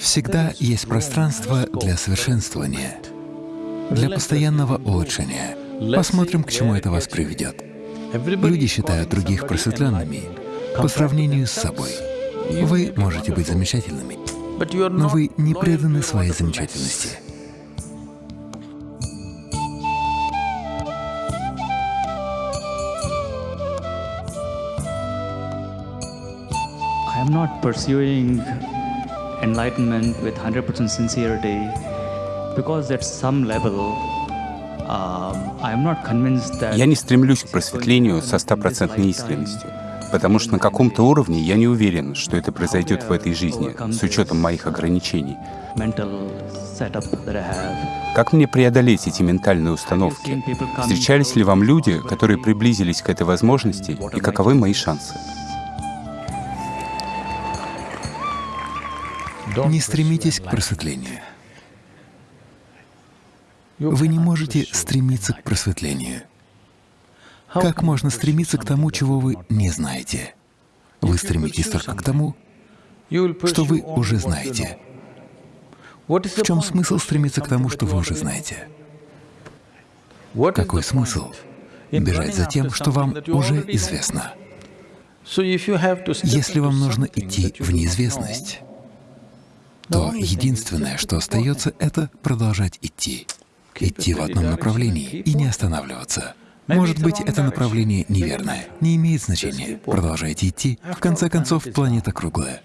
Всегда есть пространство для совершенствования, для постоянного улучшения. Посмотрим, к чему это вас приведет. Люди считают других просветленными по сравнению с собой. Вы можете быть замечательными, но вы не преданы своей замечательности. I am not pursuing enlightenment with 100% sincerity because at some level um, Я не стремлюсь к просветлению со стопроцентной искренностью, потому что на каком-то уровне я не уверен, что это произойдет в этой жизни, с учетом моих ограничений. Как мне преодолеть эти ментальные установки? Встречались ли вам люди, которые приблизились к этой возможности, и каковы мои шансы? Не стремитесь к просветлению. Вы не можете стремиться к просветлению. Как можно стремиться к тому, чего вы не знаете? Вы стремитесь только к тому, что вы уже знаете. В чем смысл стремиться к тому, что вы уже знаете? Какой смысл? Бежать за тем, что вам уже известно. Если вам нужно идти в неизвестность, то единственное, что остается, это продолжать идти. Идти в одном направлении и не останавливаться. Может быть, это направление неверное. Не имеет значения. Продолжайте идти. В конце концов, планета круглая.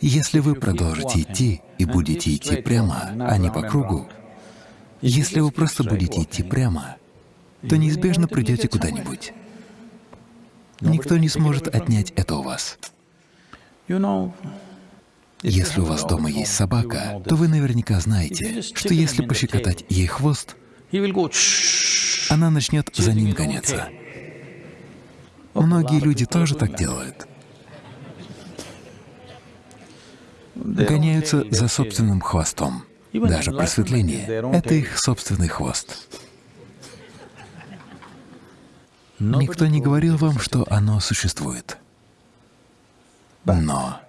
Если вы продолжите идти и будете идти прямо, а не по кругу, если вы просто будете идти прямо, то неизбежно придете куда-нибудь. Никто не сможет отнять это у вас. Если у вас дома есть собака, то вы наверняка знаете, что если пощекотать ей хвост, она начнет за ним гоняться. Многие люди тоже так делают. Гоняются за собственным хвостом. Даже просветление — это их собственный хвост. Никто не говорил вам, что оно существует. Но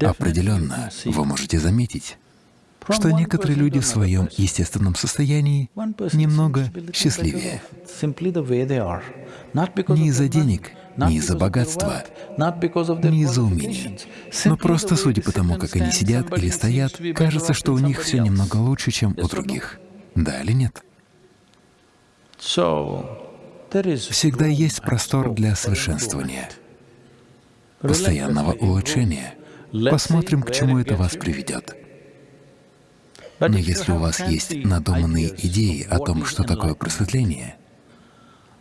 определенно вы можете заметить, что некоторые люди в своем естественном состоянии немного счастливее. Не из-за денег, не из-за богатства, не из-за умения, но просто судя по тому, как они сидят или стоят, кажется, что у них все немного лучше, чем у других. Да или нет? Всегда есть простор для совершенствования, постоянного улучшения. Посмотрим, к чему это вас приведет. Но если у вас есть надуманные идеи о том, что такое просветление,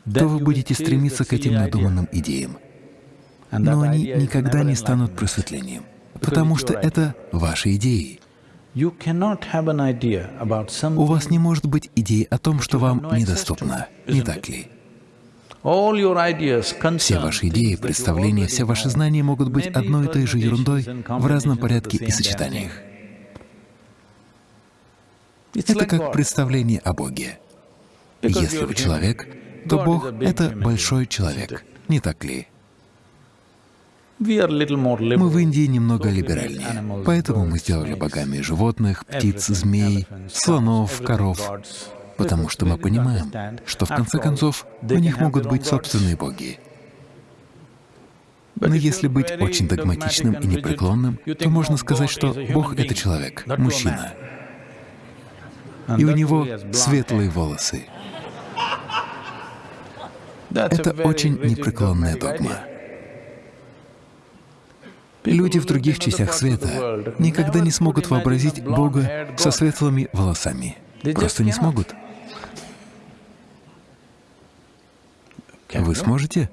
то вы будете стремиться к этим надуманным идеям. Но они никогда не станут просветлением, потому что это ваши идеи. У вас не может быть идей о том, что вам недоступно, не так ли? Все ваши идеи, представления, все ваши знания могут быть одной и той же ерундой в разном порядке и сочетаниях. Это как представление о Боге. Если вы человек, то Бог — это большой человек, не так ли? Мы в Индии немного либеральнее, поэтому мы сделали богами животных, птиц, змей, слонов, коров потому что мы понимаем, что в конце концов у них могут быть собственные боги. Но если быть очень догматичным и непреклонным, то можно сказать, что Бог — это человек, мужчина, и у него светлые волосы. Это очень непреклонная догма. Люди в других частях света никогда не смогут вообразить Бога со светлыми волосами. Просто не смогут. Вы сможете?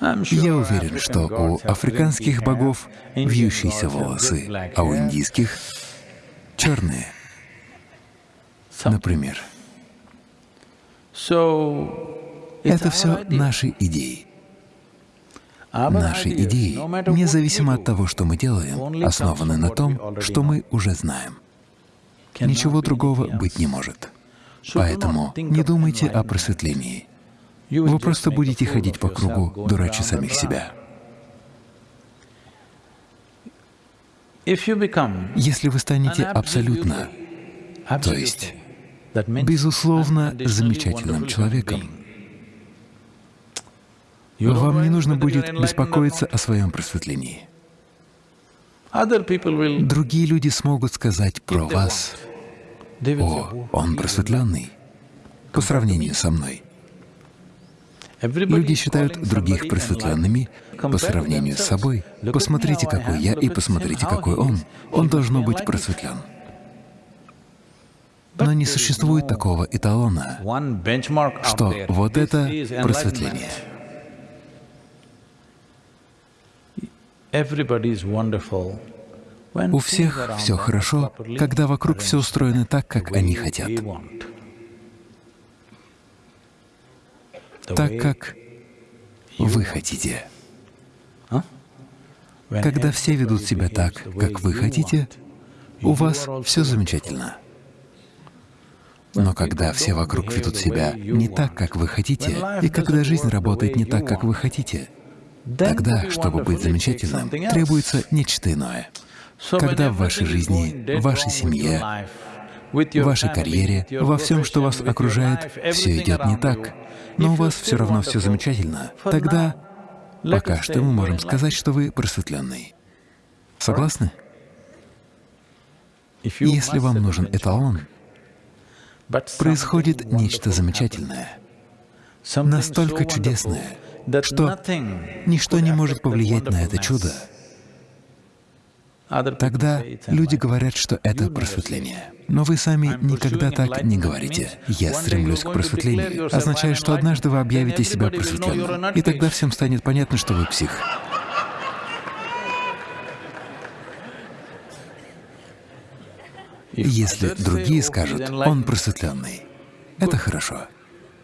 Я уверен, что у африканских богов вьющиеся волосы, а у индийских — черные, например. Это все наши идеи. Наши идеи, независимо от того, что мы делаем, основаны на том, что мы уже знаем. Ничего другого быть не может. Поэтому не думайте о просветлении. вы просто будете ходить по кругу, дурача самих себя. Если вы станете абсолютно, то есть безусловно замечательным человеком, вам не нужно будет беспокоиться о своем просветлении. Другие люди смогут сказать про вас, «О, он просветленный» по сравнению со мной. Люди считают других просветленными по сравнению с собой. Посмотрите, какой я, и посмотрите, какой он. Он должно быть просветлен. Но не существует такого эталона, что вот это просветление. У всех все хорошо, когда вокруг все устроено так, как они хотят. Так, как вы хотите. Когда все ведут себя так, как вы хотите, у вас все замечательно. Но когда все вокруг ведут себя не так, как вы хотите, и когда жизнь работает не так, как вы хотите, Тогда, чтобы быть замечательным, требуется нечто иное. Когда в вашей жизни, в вашей семье, в вашей карьере, во всем, что вас окружает, все идет не так, но у вас все равно все замечательно, тогда пока что мы можем сказать, что вы просветленный. Согласны? Если вам нужен эталон, происходит нечто замечательное, настолько чудесное, что ничто не может повлиять на это чудо, тогда люди говорят, что это просветление. Но вы сами никогда так не говорите. «Я стремлюсь к просветлению» означает, что однажды вы объявите себя просветленным, и тогда всем станет понятно, что вы псих. Если другие скажут «он просветленный», это хорошо.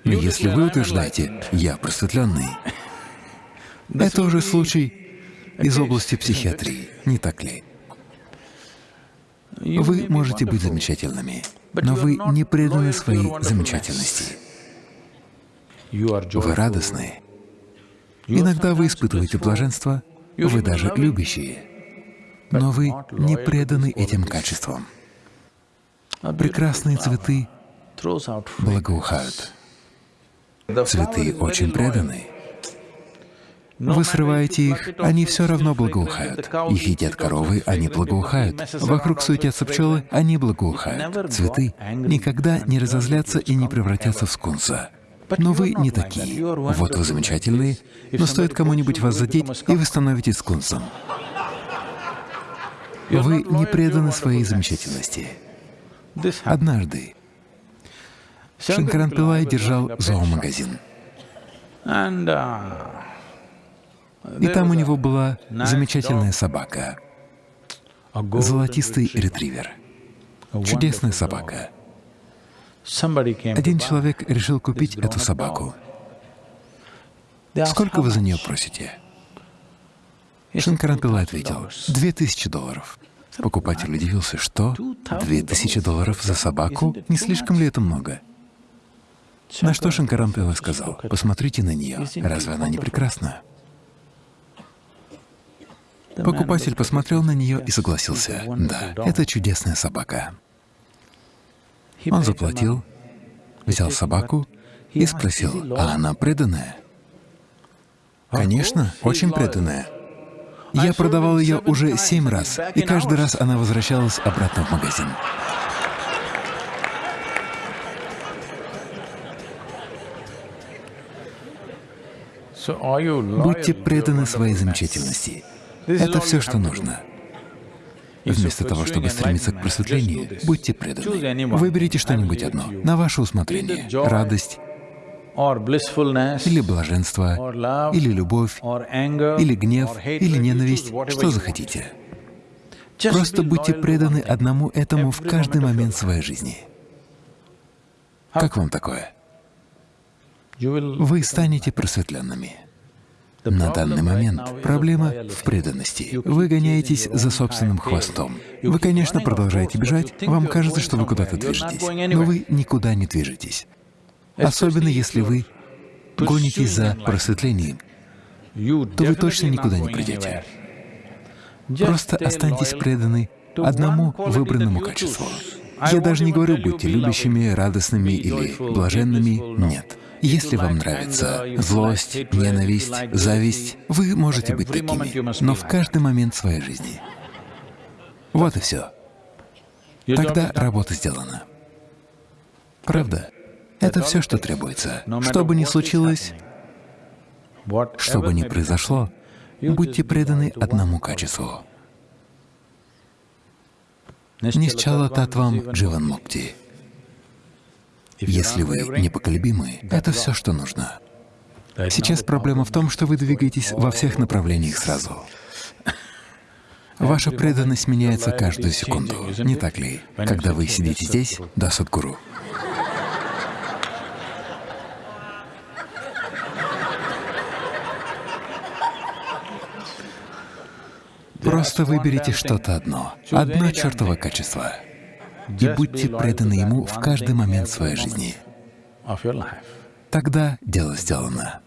Но если вы утверждаете «я просветленный», это уже случай из области психиатрии, не так ли? Вы можете быть замечательными, но вы не преданы своей замечательности. Вы радостны. Иногда вы испытываете блаженство, вы даже любящие, но вы не преданы этим качествам. Прекрасные цветы благоухают. Цветы очень преданы. Вы срываете их, они все равно благоухают. Их едят коровы, они благоухают. Вокруг суетятся пчелы, они благоухают. Цветы никогда не разозлятся и не превратятся в скунса. Но вы не такие. Вот вы замечательные, но стоит кому-нибудь вас задеть, и вы становитесь скунсом. Вы не преданы своей замечательности. Однажды Шанкаран Пилай держал зоомагазин. И там у него была замечательная собака, золотистый ретривер, чудесная собака. Один человек решил купить эту собаку. Сколько вы за нее просите? Шанкаран Пилай ответил, две тысячи долларов. Покупатель удивился, что две тысячи долларов за собаку? Не слишком ли это много? На что Шанкаран Пилай сказал, посмотрите на нее, разве она не прекрасна? Покупатель посмотрел на нее и согласился. Да, это чудесная собака. Он заплатил, взял собаку и спросил, а она преданная? Конечно, очень преданная. Я продавал ее уже семь раз, и каждый раз она возвращалась обратно в магазин. Будьте преданы своей замечательности. Это все, что нужно. Вместо того, чтобы стремиться к просветлению, будьте преданы. Выберите что-нибудь одно, на ваше усмотрение. Радость, или блаженство, или любовь, или гнев, или ненависть, что захотите. Просто будьте преданы одному этому в каждый момент своей жизни. Как вам такое? Вы станете просветленными. На данный момент проблема в преданности. Вы гоняетесь за собственным хвостом. Вы, конечно, продолжаете бежать, вам кажется, что вы куда-то движетесь, но вы никуда не движетесь. Особенно если вы гонитесь за просветлением, то вы точно никуда не придете. просто останьтесь преданы одному выбранному качеству. Я даже не говорю, будьте любящими, радостными или блаженными, нет. Если вам нравится злость, ненависть, зависть, вы можете быть такими, но в каждый момент своей жизни. Вот и все. Тогда работа сделана. Правда? Это все, что требуется. Что бы ни случилось, что бы ни произошло, будьте преданы одному качеству. Нисчала Татвам Дживан Мукти. Если вы непоколебимы, это все, что нужно. Сейчас проблема в том, что вы двигаетесь во всех направлениях сразу. Ваша преданность меняется каждую секунду, не так ли? Когда вы сидите здесь, да, Садгуру. Просто выберите что-то одно, одно чертово качество, и будьте преданы ему в каждый момент своей жизни. Тогда дело сделано.